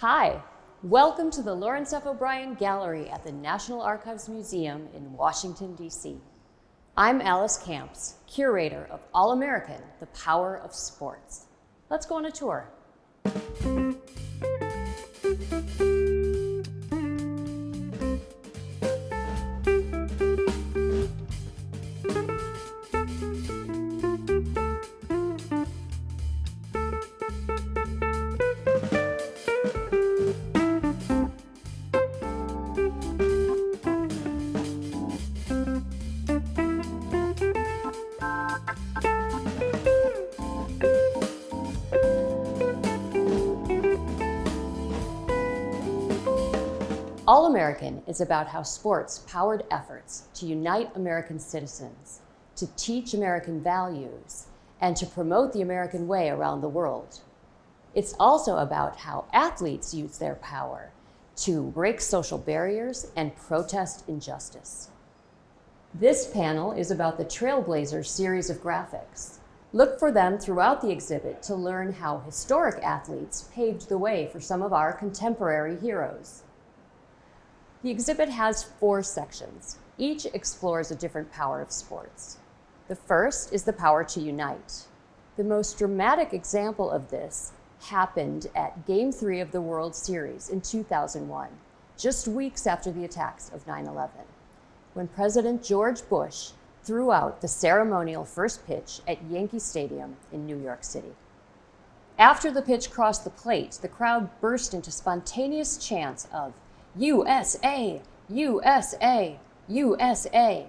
Hi, welcome to the Lawrence F. O'Brien Gallery at the National Archives Museum in Washington, D.C. I'm Alice Kamps, curator of All-American, The Power of Sports. Let's go on a tour. All-American is about how sports powered efforts to unite American citizens, to teach American values, and to promote the American way around the world. It's also about how athletes use their power to break social barriers and protest injustice. This panel is about the Trailblazers series of graphics. Look for them throughout the exhibit to learn how historic athletes paved the way for some of our contemporary heroes. The exhibit has four sections. Each explores a different power of sports. The first is the power to unite. The most dramatic example of this happened at Game 3 of the World Series in 2001, just weeks after the attacks of 9-11, when President George Bush threw out the ceremonial first pitch at Yankee Stadium in New York City. After the pitch crossed the plate, the crowd burst into spontaneous chants of USA, USA, USA.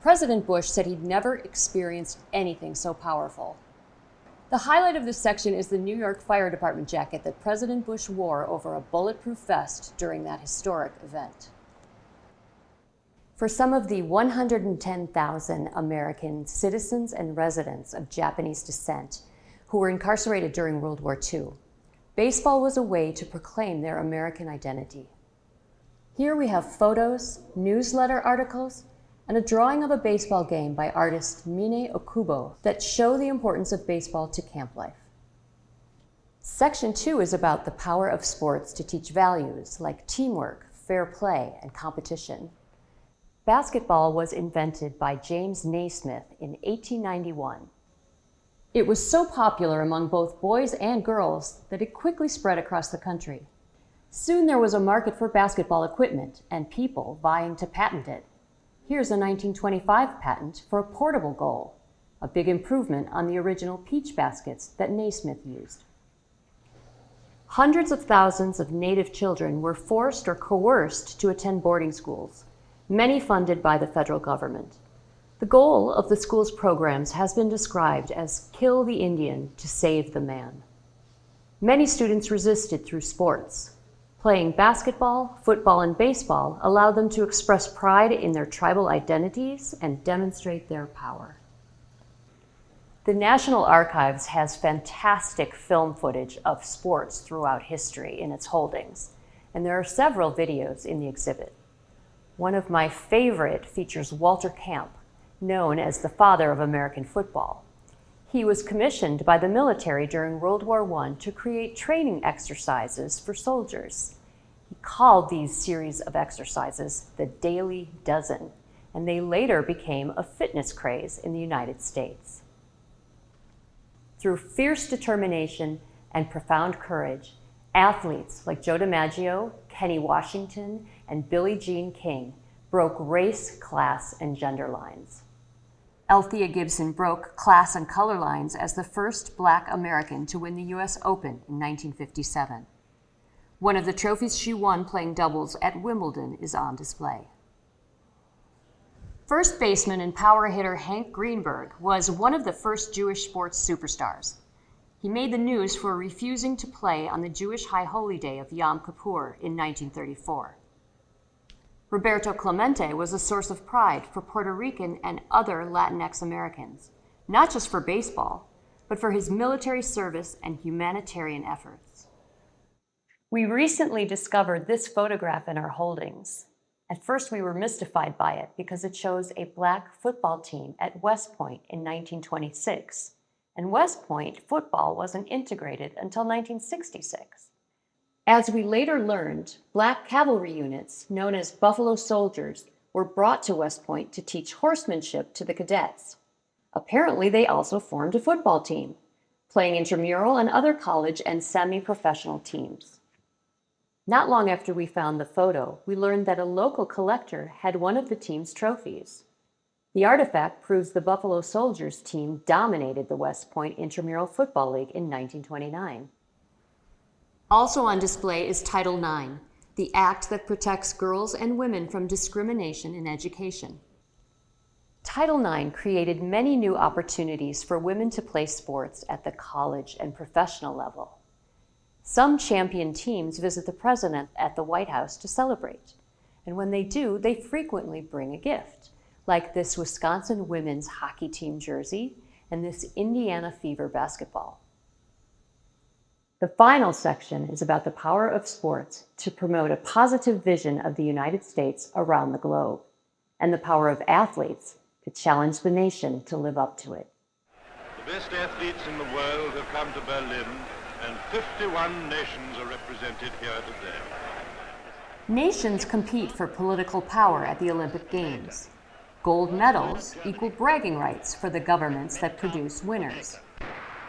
President Bush said he'd never experienced anything so powerful. The highlight of this section is the New York Fire Department jacket that President Bush wore over a bulletproof vest during that historic event. For some of the 110,000 American citizens and residents of Japanese descent who were incarcerated during World War II, Baseball was a way to proclaim their American identity. Here we have photos, newsletter articles, and a drawing of a baseball game by artist Mine Okubo that show the importance of baseball to camp life. Section two is about the power of sports to teach values like teamwork, fair play, and competition. Basketball was invented by James Naismith in 1891 it was so popular among both boys and girls that it quickly spread across the country. Soon there was a market for basketball equipment and people vying to patent it. Here's a 1925 patent for a portable goal, a big improvement on the original peach baskets that Naismith used. Hundreds of thousands of Native children were forced or coerced to attend boarding schools, many funded by the federal government. The goal of the school's programs has been described as kill the Indian to save the man. Many students resisted through sports. Playing basketball, football, and baseball allowed them to express pride in their tribal identities and demonstrate their power. The National Archives has fantastic film footage of sports throughout history in its holdings, and there are several videos in the exhibit. One of my favorite features Walter Camp, known as the father of American football. He was commissioned by the military during World War I to create training exercises for soldiers. He called these series of exercises the Daily Dozen, and they later became a fitness craze in the United States. Through fierce determination and profound courage, athletes like Joe DiMaggio, Kenny Washington, and Billie Jean King broke race, class, and gender lines. Althea Gibson broke class and color lines as the first black American to win the U.S. Open in 1957. One of the trophies she won playing doubles at Wimbledon is on display. First baseman and power hitter Hank Greenberg was one of the first Jewish sports superstars. He made the news for refusing to play on the Jewish High Holy Day of Yom Kippur in 1934. Roberto Clemente was a source of pride for Puerto Rican and other Latinx Americans, not just for baseball, but for his military service and humanitarian efforts. We recently discovered this photograph in our holdings. At first, we were mystified by it because it shows a black football team at West Point in 1926, and West Point football wasn't integrated until 1966. As we later learned, black cavalry units, known as Buffalo Soldiers, were brought to West Point to teach horsemanship to the cadets. Apparently, they also formed a football team, playing intramural and other college and semi-professional teams. Not long after we found the photo, we learned that a local collector had one of the team's trophies. The artifact proves the Buffalo Soldiers team dominated the West Point Intramural Football League in 1929. Also on display is Title IX, the act that protects girls and women from discrimination in education. Title IX created many new opportunities for women to play sports at the college and professional level. Some champion teams visit the president at the White House to celebrate. And when they do, they frequently bring a gift, like this Wisconsin women's hockey team jersey and this Indiana Fever basketball. The final section is about the power of sports to promote a positive vision of the United States around the globe and the power of athletes to challenge the nation to live up to it. The best athletes in the world have come to Berlin, and 51 nations are represented here today. Nations compete for political power at the Olympic Games. Gold medals equal bragging rights for the governments that produce winners.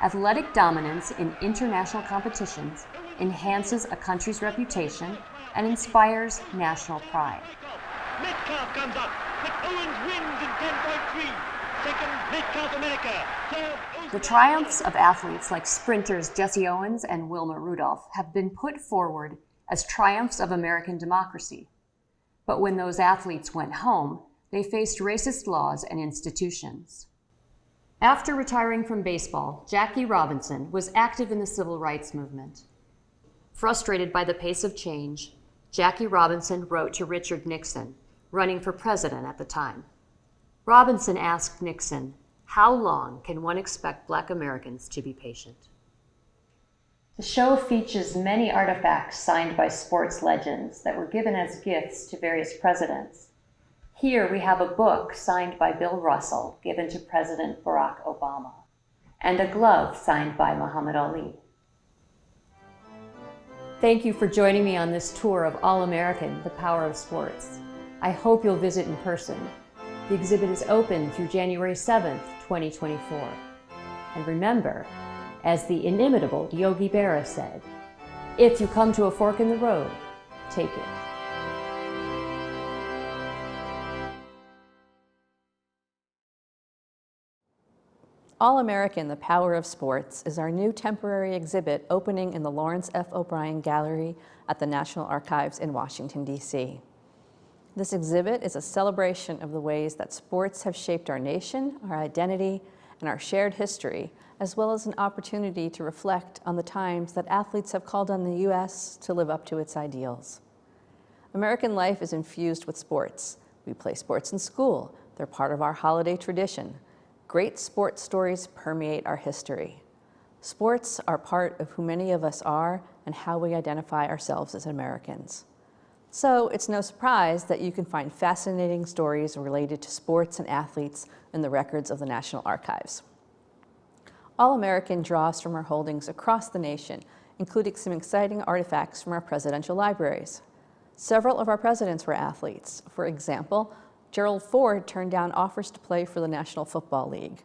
Athletic dominance in international competitions enhances a country's reputation and inspires national pride. Metcalfe comes up. Owens wins in 10.3. Second, Metcalfe America. The triumphs of athletes like sprinters Jesse Owens and Wilma Rudolph have been put forward as triumphs of American democracy. But when those athletes went home, they faced racist laws and institutions. After retiring from baseball, Jackie Robinson was active in the civil rights movement. Frustrated by the pace of change, Jackie Robinson wrote to Richard Nixon, running for president at the time. Robinson asked Nixon, How long can one expect Black Americans to be patient? The show features many artifacts signed by sports legends that were given as gifts to various presidents. Here we have a book signed by Bill Russell, given to President Barack Obama, and a glove signed by Muhammad Ali. Thank you for joining me on this tour of All American, the Power of Sports. I hope you'll visit in person. The exhibit is open through January 7th, 2024. And remember, as the inimitable Yogi Berra said, if you come to a fork in the road, take it. All American, The Power of Sports is our new temporary exhibit opening in the Lawrence F. O'Brien Gallery at the National Archives in Washington, D.C. This exhibit is a celebration of the ways that sports have shaped our nation, our identity, and our shared history, as well as an opportunity to reflect on the times that athletes have called on the U.S. to live up to its ideals. American life is infused with sports. We play sports in school. They're part of our holiday tradition. Great sports stories permeate our history. Sports are part of who many of us are and how we identify ourselves as Americans. So it's no surprise that you can find fascinating stories related to sports and athletes in the records of the National Archives. All American draws from our holdings across the nation, including some exciting artifacts from our presidential libraries. Several of our presidents were athletes. For example, Gerald Ford turned down offers to play for the National Football League.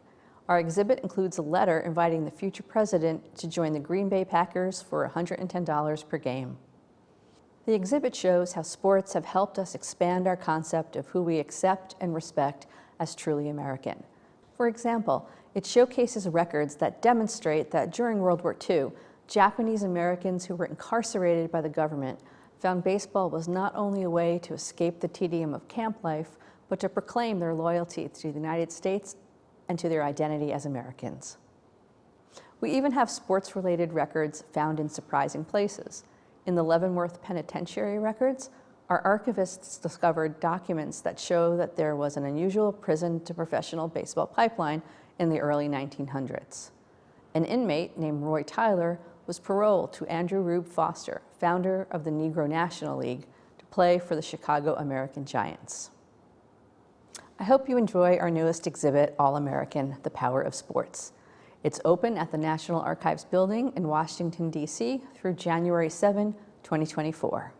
Our exhibit includes a letter inviting the future president to join the Green Bay Packers for $110 per game. The exhibit shows how sports have helped us expand our concept of who we accept and respect as truly American. For example, it showcases records that demonstrate that during World War II, Japanese Americans who were incarcerated by the government found baseball was not only a way to escape the tedium of camp life, but to proclaim their loyalty to the United States and to their identity as Americans. We even have sports-related records found in surprising places. In the Leavenworth Penitentiary records, our archivists discovered documents that show that there was an unusual prison to professional baseball pipeline in the early 1900s. An inmate named Roy Tyler was paroled to Andrew Rube Foster, founder of the Negro National League, to play for the Chicago American Giants. I hope you enjoy our newest exhibit, All American, The Power of Sports. It's open at the National Archives building in Washington, D.C. through January 7, 2024.